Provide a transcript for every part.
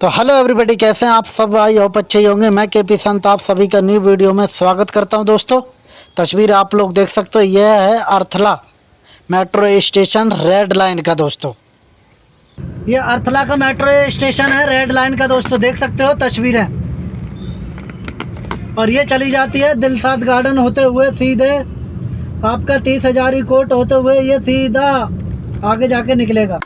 तो hello everybody कैसे हैं आप सब? आई होप अच्छे ही होंगे। मैं के पी संत, आप सभी का न्यू वीडियो में स्वागत करता हूँ दोस्तों। तस्वीर आप लोग देख सकते हो, यह है Arthala metro station red line का दोस्तों। ये अर्थला का मेट्रो स्टेशन है रेड लाइन का दोस्तों, देख सकते हो, तस्वीरें। और ये चली जाती है दिलसाद गार्डन होते हुए सीधे। आपका तीस हजारी कोट होते हुए ये सीधा आगे जाके निकलेगा।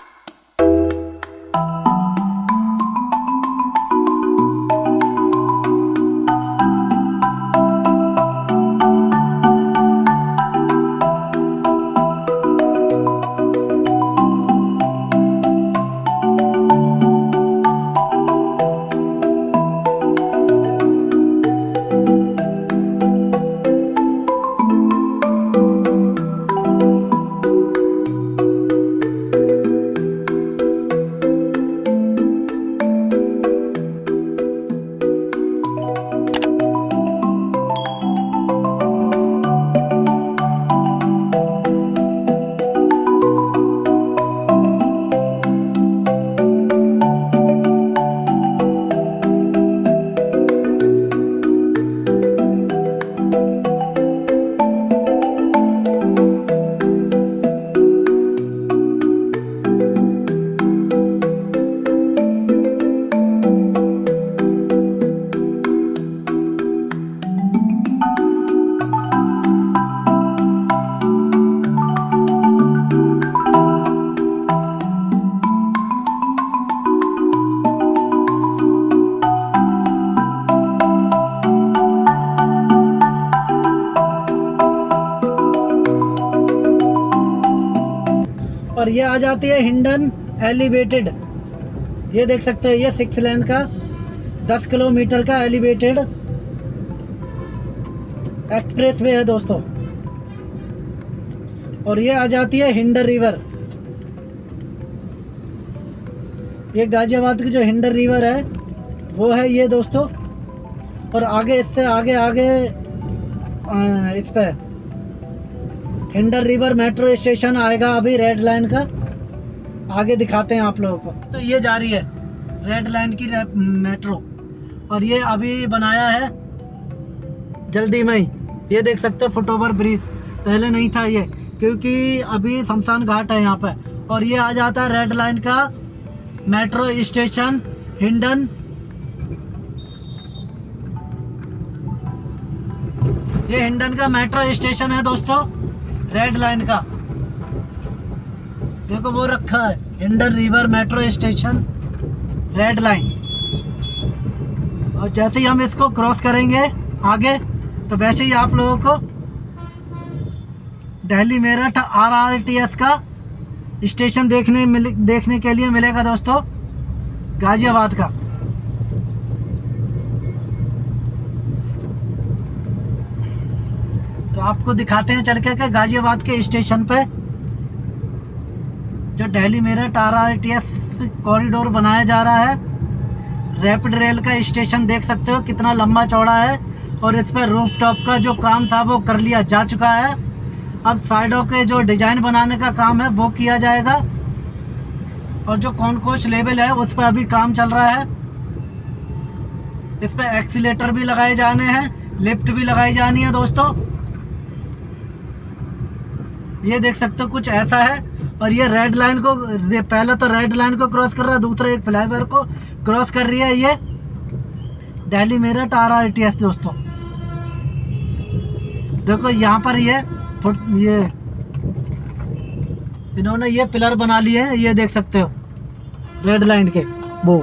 और ये आ जाती है हिंडन एलिवेटेड। ये देख सकते हैं, ये सिक्स लेन का, दस किलोमीटर का एलिवेटेड एक्सप्रेस वे है दोस्तों। और ये आ जाती है हिंडर रिवर। ये गाजियाबाद की जो हिंडर रिवर है, वो है ये दोस्तों। और आगे इससे आगे आगे इस पे। हिंडर रिवर मेट्रो स्टेशन आएगा अभी रेड लाइन का। आगे दिखाते हैं आप लोगों को। तो ये जा रही है रेड लाइन की मेट्रो। और ये अभी बनाया है जल्दी में ही। ये देख सकते हो फुट ओवर ब्रिज। पहले नहीं था ये, क्योंकि अभी शमशान घाट है यहाँ पे। और ये आ जाता है रेड लाइन का मेट्रो स्टेशन हिंडन। ये हिंडन का मेट्रो स्टेशन है दोस्तों। रेड लाइन का। देखो वो रखा है, इंडर river metro station, red line. और जैसे ही हम इसको क्रॉस करेंगे आगे तो वैसे ही आप लोगों को Delhi Meerut R R T S का स्टेशन देखने मिल, देखने के लिए मिलेगा दोस्तों, गाजियाबाद का। आपको दिखाते हैं चल के गाजियाबाद के स्टेशन पे जो Delhi Meerut R R T S corridor बनाया जा रहा है, रैपिड रेल का स्टेशन देख सकते हो कितना लंबा चौड़ा है और इस पर रूफ टॉप का जो काम था वो कर लिया जा चुका है। अब साइडों के जो डिज़ाइन बनाने का काम है वो किया जाएगा और जो कॉनकोच लेवल है उस पर अभी काम चल रहा है। इस पर एक्सीटर भी लगाए जाने हैं, लिफ्ट भी लगाई जानी है दोस्तों। ये देख सकते हो, कुछ ऐसा है। और ये रेड लाइन को पहले तो रेड लाइन को क्रॉस कर रहा है दूसरा एक फ्लाईओवर को क्रॉस कर रही है ये। Delhi Meerut R R T S दोस्तों। देखो यहाँ पर ये फुट, ये इन्होंने ये पिलर बना लिए हैं, ये देख सकते हो। रेड लाइन के, वो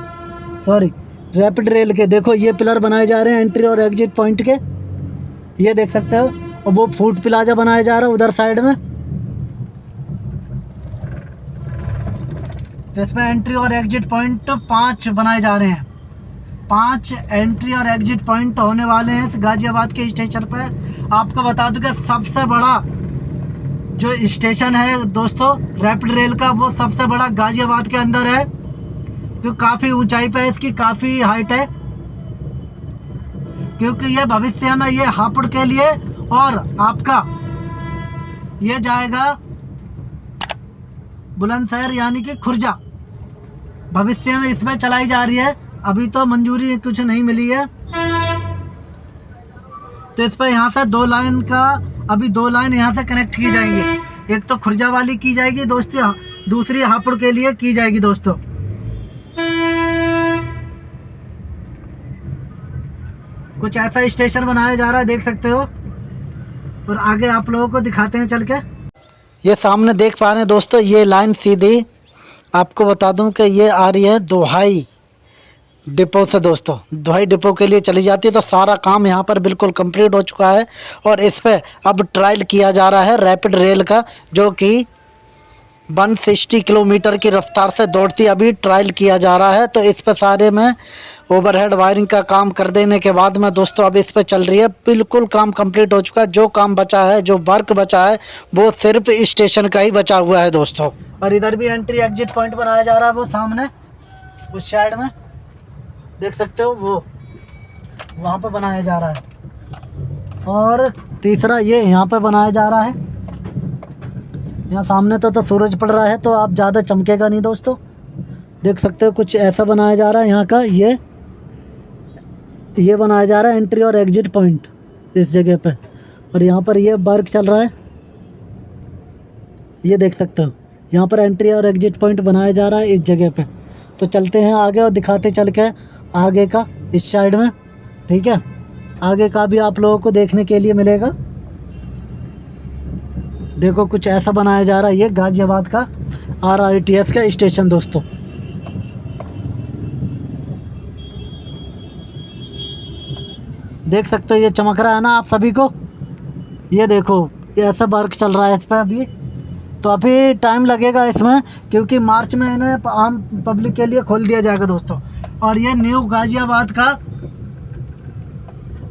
सॉरी रैपिड रेल के। देखो ये पिलर बनाए जा रहे हैं एंट्री और एग्जिट पॉइंट के। ये देख सकते हो, और वो फ़ूड प्लाजा बनाया जा रहा है उधर साइड में। तो इसमें एंट्री और एग्जिट पॉइंट पाँच बनाए जा रहे हैं। पाँच एंट्री और एग्जिट पॉइंट होने वाले हैं गाजियाबाद के स्टेशन पे। आपको बता दूँ कि सबसे बड़ा जो स्टेशन है दोस्तों रैपिड रेल का, वो सबसे बड़ा गाजियाबाद के अंदर है। जो काफ़ी ऊंचाई पे है, इसकी काफ़ी हाइट है। क्योंकि ये भविष्य में ये हापुड़ के लिए और आपका ये जाएगा बुलंदशहर यानी कि खुर्जा। भविष्य में इसमें चलाई जा रही है। अभी तो मंजूरी कुछ नहीं मिली है। तो इस पर यहाँ से दो लाइन का, अभी दो लाइन यहाँ से कनेक्ट की जाएँगी। एक तो खुर्जा वाली की जाएगी दोस्तों, दूसरी हापुड़ के लिए की जाएगी दोस्तों। कुछ ऐसा स्टेशन बनाया जा रहा है, देख सकते हो। और आगे आप लोगों को दिखाते हैं चल के। ये सामने देख पा रहे हैं दोस्तों, ये लाइन सीधी आपको बता दूँ कि ये आ रही है दोहाई डिपो से दोस्तों। दोहाई डिपो के लिए चली जाती है तो सारा काम यहाँ पर बिल्कुल कंप्लीट हो चुका है और इस पर अब ट्रायल किया जा रहा है रैपिड रेल का, जो कि 160 किलोमीटर की रफ्तार से दौड़ती अभी ट्रायल किया जा रहा है तो इस पर सारे में ओवरहेड वायरिंग का काम कर देने के बाद में दोस्तों अब इस पर चल रही है। बिल्कुल काम कंप्लीट हो चुका है। जो काम बचा है, जो वर्क बचा है, वो सिर्फ़ स्टेशन का ही बचा हुआ है दोस्तों। और इधर भी एंट्री एग्जिट पॉइंट बनाया जा रहा है वो सामने। उस साइड में। देख सकते हो वो। वहाँ पर बनाया जा रहा है। और तीसरा ये यहाँ पर बनाया जा रहा है। यहाँ सामने तो तो सूरज पड़ रहा है तो आप ज़्यादा चमकेगा नहीं दोस्तों। देख सकते हो कुछ ऐसा बनाया जा रहा है, यहाँ का ये ये बनाया जा रहा है एंट्री और एग्जिट पॉइंट इस जगह पे। और यहाँ पर ये वर्क चल रहा है। ये देख सकते हो, यहाँ पर एंट्री और एग्जिट पॉइंट बनाया जा रहा है इस जगह पे। तो चलते हैं आगे और दिखाते चल के आगे का, इस साइड में, ठीक है? आगे का भी आप लोगों को देखने के लिए मिलेगा। देखो कुछ ऐसा बनाया जा रहा है, ये गाज़ियाबाद का आर आई टी एस का स्टेशन दोस्तों। देख सकते हो ये चमक रहा है ना आप सभी को? ये देखो, ये ऐसा वर्क चल रहा है इस पर अभी। तो अभी टाइम लगेगा इसमें, क्योंकि मार्च में इन्हें आम पब्लिक के लिए खोल दिया जाएगा दोस्तों। और ये न्यू गाज़ियाबाद का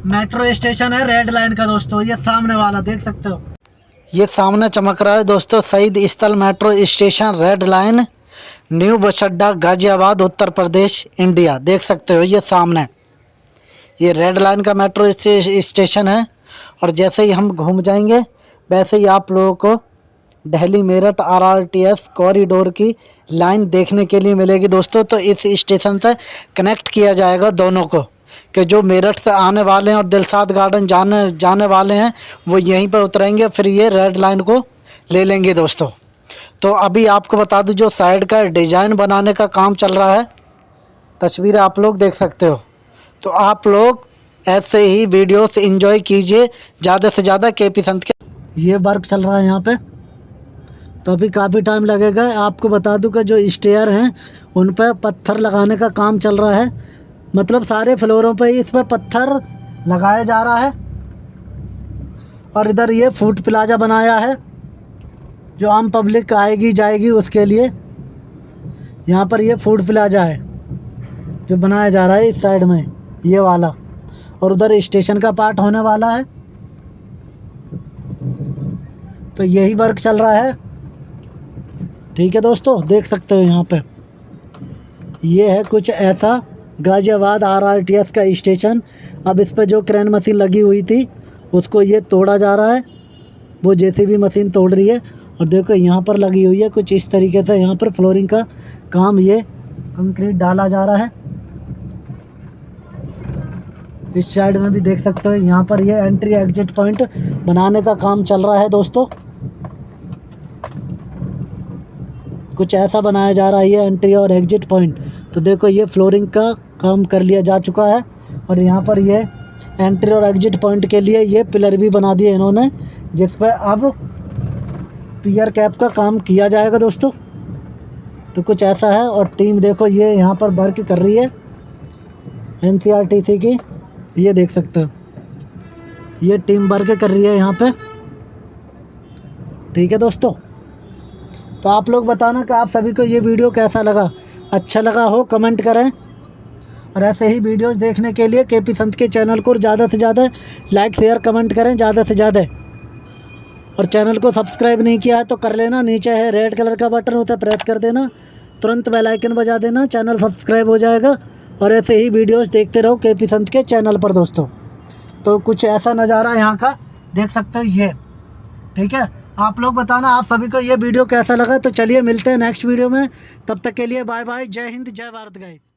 मेट्रो स्टेशन है रेड लाइन का दोस्तों, ये सामने वाला, देख सकते हो। ये सामने चमक रहा है दोस्तों Shaheed Sthal metro station, red line, new bus Adda Ghaziabad, Uttar Pradesh, India. देख सकते हो ये सामने। ये रेड लाइन का मेट्रो स्टेशन है, और जैसे ही हम घूम जाएँगे, वैसे ही आप लोगों को दिल्ली मेरठ, आरआरटीएस, कॉरिडोर की लाइन देखने के लिए मिलेगी दोस्तों। तो इस स्टेशन से कनेक्ट किया जाएगा दोनों को। कि जो मेरठ से आने वाले हैं और दिलसाद गार्डन जाने जाने वाले हैं, वो यहीं पर उतरेंगे, फिर ये रेड लाइन को ले लेंगे दोस्तों। तो अभी आपको बता दूँ, जो साइड का डिज़ाइन बनाने का काम चल रहा है, तस्वीर आप लोग देख सकते हो। तो आप लोग ऐसे ही वीडियोस एंजॉय कीजिए, ज़्यादा से ज़्यादा के पी संत के। ये वर्क चल रहा है यहाँ पे। तो अभी काफ़ी टाइम लगेगा। आपको बता दूँ कि जो स्टेयर हैं, उन पर पत्थर लगाने का काम चल रहा है। मतलब सारे फ्लोरों पे इस पर पत्थर लगाया जा रहा है। और इधर ये फ़ूड प्लाजा बनाया है, जो आम पब्लिक आएगी, जाएगी उसके लिए। यहाँ पर ये फ़ूड प्लाजा है, जो बनाया जा रहा है इस साइड में, ये वाला। और उधर स्टेशन का पार्ट होने वाला है। तो यही वर्क चल रहा है। ठीक है दोस्तों, देख सकते हो यहाँ पे। ये है कुछ ऐसा गाज़ियाबाद आरआरटीएस का स्टेशन। अब इस पर जो क्रेन मशीन लगी हुई थी, उसको ये तोड़ा जा रहा है। वो जैसे भी मशीन तोड़ रही है। और देखो, यहाँ पर लगी हुई है कुछ इस तरीके से। यहाँ पर फ्लोरिंग का काम ये कंक्रीट डाला जा रहा है। इस साइड में भी देख सकते हो, यहाँ पर ये एंट्री एग्जिट पॉइंट बनाने का काम चल रहा है दोस्तों। कुछ ऐसा बनाया जा रहा है ये एंट्री और एग्जिट पॉइंट तो देखो, ये फ्लोरिंग का काम कर लिया जा चुका है और यहाँ पर ये एंट्री और एग्जिट पॉइंट के लिए ये पिलर भी बना दिए इन्होंने, जिस पर अब पियर कैप का काम किया जाएगा दोस्तों। तो कुछ ऐसा है और टीम देखो ये यहाँ पर वर्क कर रही है एन की, ये देख सकते हो। ये टीम वर्क कर रही है यहाँ पे। ठीक है दोस्तों। तो आप लोग बताना कि आप सभी को ये वीडियो कैसा लगा? अच्छा लगा हो कमेंट करें। और ऐसे ही वीडियोस देखने के लिए के पी संत के चैनल को ज़्यादा से ज़्यादा लाइक, शेयर, कमेंट करें ज़्यादा से ज़्यादा। और चैनल को सब्सक्राइब नहीं किया है तो कर लेना, नीचे है रेड कलर का बटन होता है प्रेस कर देना, तुरंत बेल आइकन बजा देना, चैनल सब्सक्राइब हो जाएगा। और ऐसे ही वीडियोस देखते रहो के पी संत के चैनल पर, दोस्तों। तो कुछ ऐसा नज़ारा यहाँ का देख सकते हो, ये। ठीक है? आप लोग बताना, आप सभी को ये वीडियो कैसा लगा? तो चलिए मिलते हैं नेक्स्ट वीडियो में। तब तक के लिए बाय बाय जय हिंद, जय भारत, गाइस।